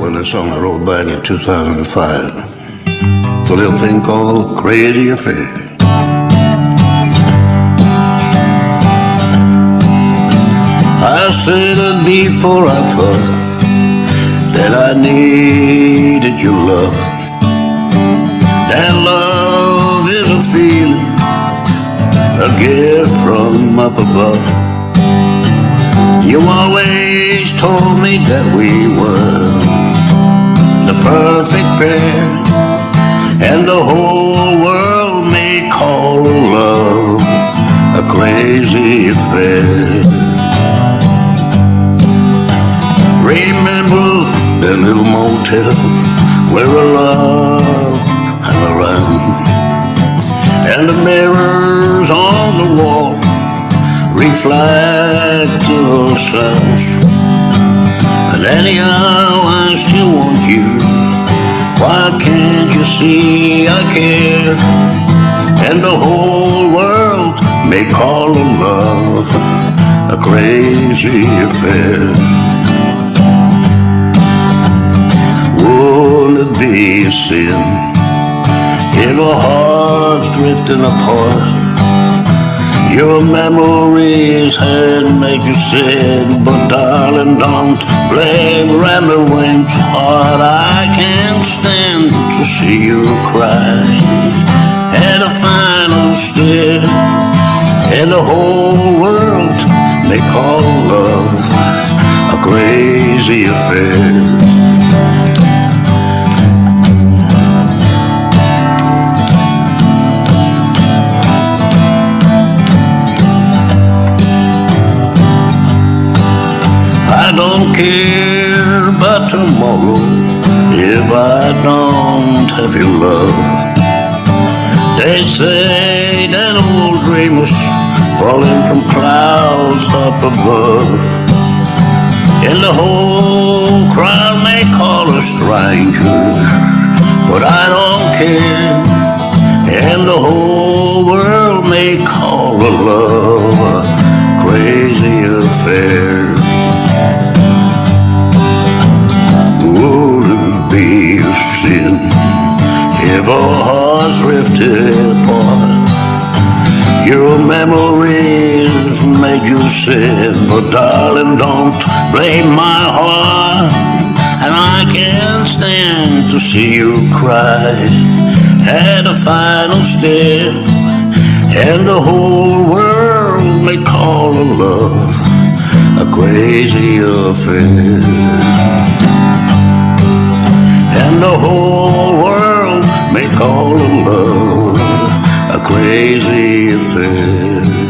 Well, that song I wrote back in 2005. The little thing called Crazy Affair. I said it before I thought that I needed your love. That love is a feeling, a gift from up above. You always told me that we were perfect pair, and the whole world may call love a crazy affair. Remember that little motel where our love hung around? And the mirrors on the wall reflected ourselves And anyhow I still want you see I care And the whole world may call love a crazy affair. Would it be a sin if our hearts drifting apart? Your memories had made you sad, but darling, don't blame rambling cry at a final stare, and the whole world may call love a crazy affair. I don't care about tomorrow if I don't have your love. They say that old dreamers falling from clouds up above. And the whole crowd may call us strangers, but I don't care. And the whole world may call a love a crazy affair. Your memories made you sad, but darling, don't blame my heart. And I can't stand to see you cry at the final step, and the whole world may call a love a crazy affair and the whole world may call a love crazy affair.